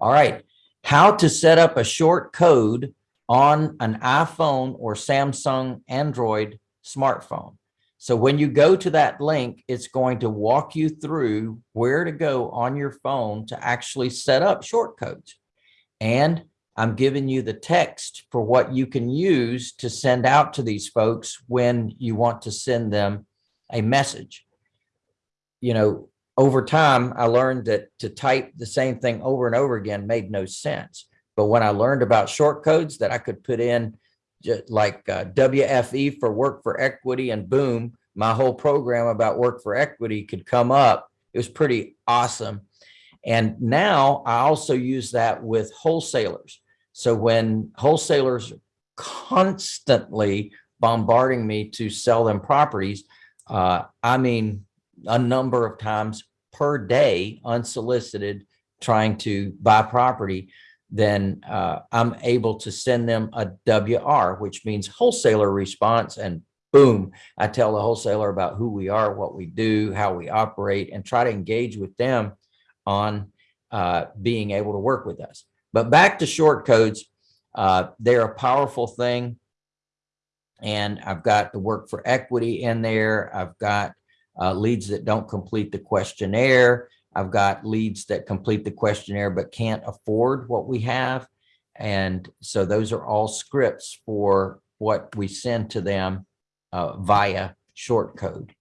All right, how to set up a short code on an iPhone or Samsung Android smartphone. So when you go to that link, it's going to walk you through where to go on your phone to actually set up short codes. And I'm giving you the text for what you can use to send out to these folks when you want to send them a message. You know, over time, I learned that to type the same thing over and over again made no sense. But when I learned about short codes that I could put in just like uh, WFE for work for equity and boom, my whole program about work for equity could come up. It was pretty awesome. And now I also use that with wholesalers. So when wholesalers constantly bombarding me to sell them properties, uh, I mean, a number of times per day, unsolicited, trying to buy property, then uh, I'm able to send them a WR, which means wholesaler response. And boom, I tell the wholesaler about who we are, what we do, how we operate, and try to engage with them on uh, being able to work with us. But back to short codes, uh, they're a powerful thing. And I've got the work for equity in there. I've got uh, leads that don't complete the questionnaire. I've got leads that complete the questionnaire but can't afford what we have. And so those are all scripts for what we send to them uh, via short code.